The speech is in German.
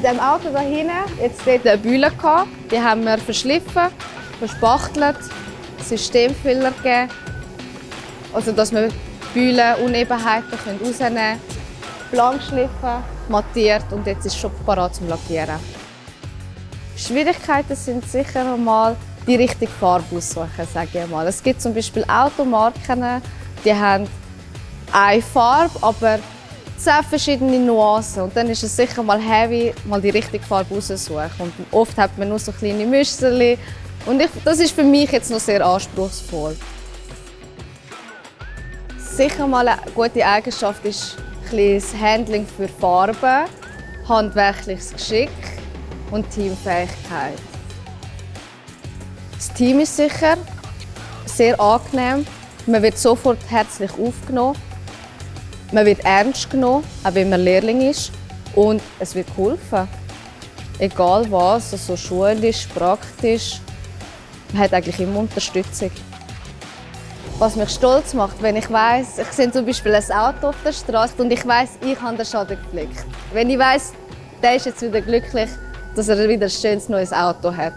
dem Auto da hinten jetzt dort eine Bühne gehabt. Die haben wir verschliffen, verspachtelt, Systemfehler gegeben. Also, dass wir Bühlen, Unebenheiten rausnehmen können. Blank schliffen, mattiert und jetzt ist es schon parat zum Lackieren. Schwierigkeiten sind sicher mal die richtige Farbe aussuchen, sage ich mal. Es gibt zum Beispiel Automarken, die haben eine Farbe, aber zehn verschiedene Nuancen. Und dann ist es sicher mal heavy, mal die richtige Farbe auszusuchen. Und oft hat man nur so kleine Müsterchen. Und ich, das ist für mich jetzt noch sehr anspruchsvoll. Sicher mal eine gute Eigenschaft ist das Handling für Farben, handwerkliches Geschick und Teamfähigkeit. Das Team ist sicher sehr angenehm. Man wird sofort herzlich aufgenommen. Man wird ernst genommen, auch wenn man Lehrling ist. Und es wird geholfen. Egal was, also schulisch, praktisch. Man hat eigentlich immer Unterstützung. Was mich stolz macht, wenn ich weiß, ich sehe zum Beispiel ein Auto auf der Straße und ich weiß, ich habe den Schaden geflickt. Wenn ich weiß, der ist jetzt wieder glücklich, dass er wieder ein schönes neues Auto hat.